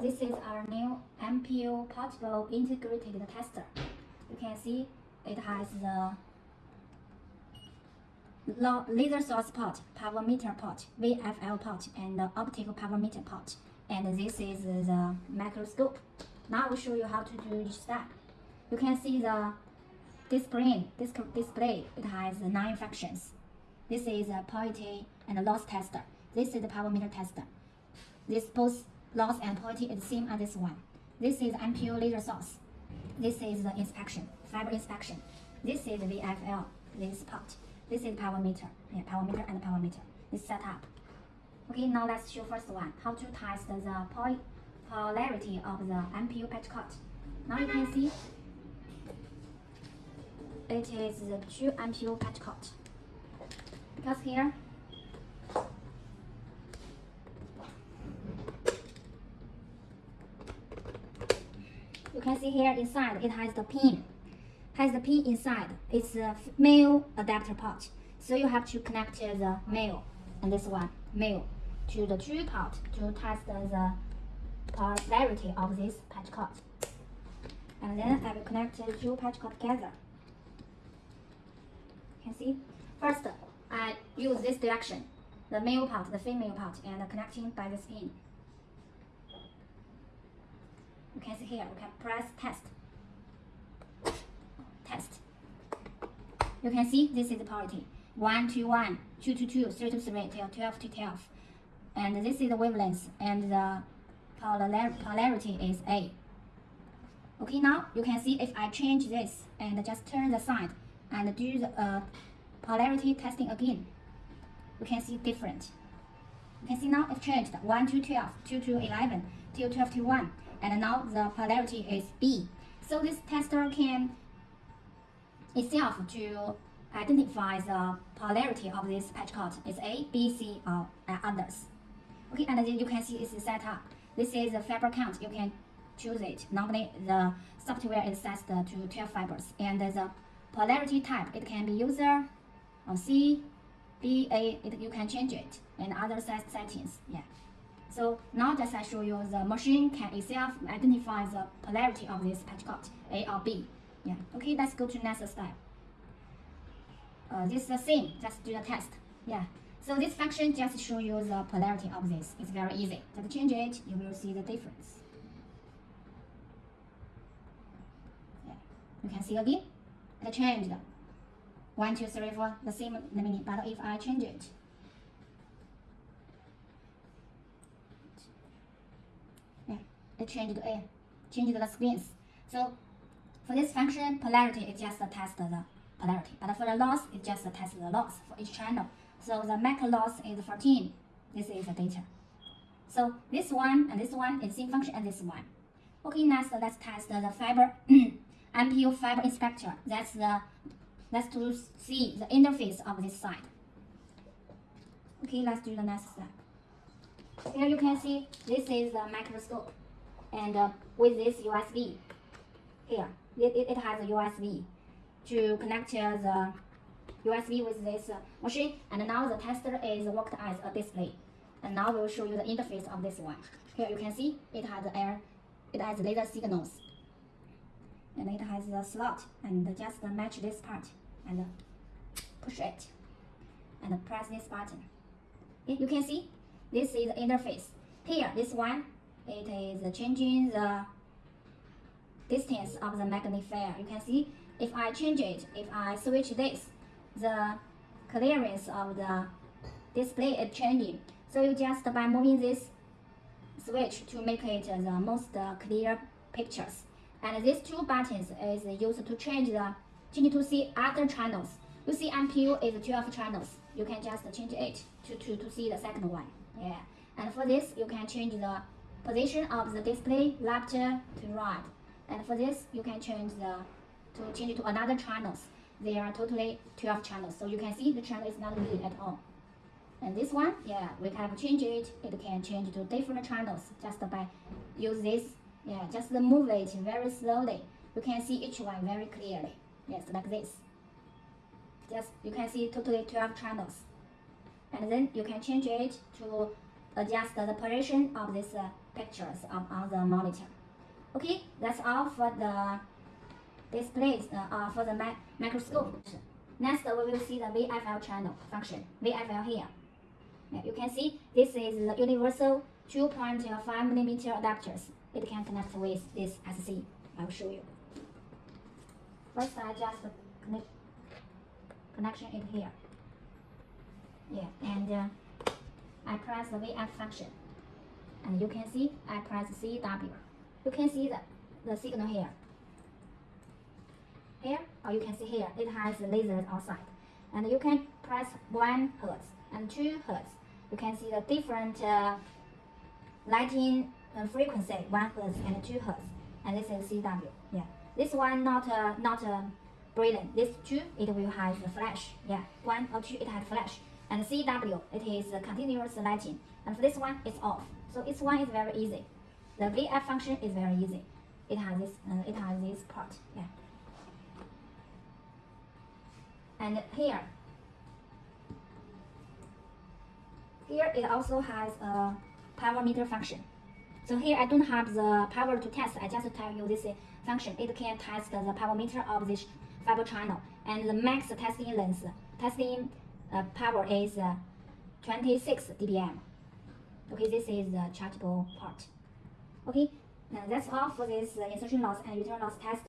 This is our new MPO portable integrated tester. You can see it has the laser source port, power meter port, VFL port, and the optical power meter port. And this is the microscope. Now I will show you how to do each step. You can see the display, display. It has nine functions. This is a purity and loss tester. This is the power meter tester. This both loss and purity is same as this one. This is MPO laser source. This is the inspection, fiber inspection. This is VFL, this part. This is power meter, yeah, power meter and power meter. This setup. Okay, now let's show first one, how to test the polarity of the MPO patch cord. Now you can see it is the two MPO patch cord. Because here you can see here inside it has the pin. Has the pin inside. It's a male adapter port so you have to connect the male. And this one male. To the true port to test the polarity of this patch cord and then I will connect the two patch cord together. You can see? First I use this direction. The male part the female part and connecting by this pin you can see here, we can press test. Test. You can see this is the polarity. 1 to 1, 2 to 2, 3 to 3, till 12 to 12. And this is the wavelength, and the polar polarity is A. Okay, now you can see if I change this and just turn the side and do the uh, polarity testing again, you can see different. You can see now it changed 1 to 12, 2 to 11, till 12 to 1 and now the polarity is B. So this tester can itself to identify the polarity of this patch cord is A, B, C, or others. Okay, and then you can see it's set up. This is the fiber count. You can choose it. Normally, the software is set to 12 fibers. And the polarity type, it can be user or C, B, A, it, you can change it, and other set settings. Yeah. So now just I show you the machine can itself identify the polarity of this patch cord, A or B. Yeah. Okay, let's go to next step. Uh, this is the same, just do the test. Yeah. So this function just show you the polarity of this. It's very easy. Just change it, you will see the difference. Yeah. You can see again, it changed. One, two, three, four, the same meaning, but if I change it, it changed the A, changed the screens. So for this function, polarity is just to test the polarity. But for the loss, it just to test the loss for each channel. So the MAC loss is 14. This is the data. So this one and this one is same function as this one. Okay, next let's test the fiber MPO fiber inspector. That's the let's to see the interface of this side. Okay, let's do the next step. Here you can see this is the microscope and uh, with this USB here it, it, it has a USB to connect the USB with this uh, machine. And now the tester is worked as a display. And now we will show you the interface of this one. Here you can see it has air it has laser signals. And it has a slot and just match this part and push it and press this button. You can see this is the interface. Here this one it is changing the distance of the magnifier. You can see if I change it, if I switch this, the clearance of the display is changing. So you just by moving this switch to make it the most clear pictures. And these two buttons is used to change the change to see other channels. You see MPO is 12 channels. You can just change it to, to, to see the second one. Yeah. And for this, you can change the position of the display left to right. And for this, you can change the to change to another channels. There are totally 12 channels. So you can see the channel is not moving at all. And this one, yeah, we can change it. It can change to different channels just by use this. Yeah, just move it very slowly. You can see each one very clearly. Yes, like this. Just you can see totally 12 channels. And then you can change it to adjust the position of these uh, pictures of, on the monitor. Okay, that's all for the displays uh, uh, for the mi microscope. Next, we will see the VFL channel function. VFL here. Yeah, you can see this is the universal 2.5 millimeter adapters. It can connect with this SC. I will show you. First, I just connect connection it here. Yeah, and uh, I press the VF function. And you can see I press CW. You can see the, the signal here. Here, or you can see here, it has lasers outside. And you can press 1 Hertz and 2 Hertz. You can see the different uh, lighting uh, frequency, 1 Hertz and 2 Hertz. And this is CW. Yeah. This one not uh, not uh, brilliant. This two, it will have the flash. Yeah, one or two, it has flash. And CW, it is uh, continuous lighting. And this one, it's off. So this one is very easy. The VF function is very easy. It has this, uh, it has this part. Yeah. And here, here it also has a power meter function. So here I don't have the power to test. I just tell you this function. It can test the power meter of this fiber channel. And the max testing length, testing uh, power is uh, 26 dBm. Okay, this is the chargeable part. Okay, now that's all for this uh, insertion loss and return loss test.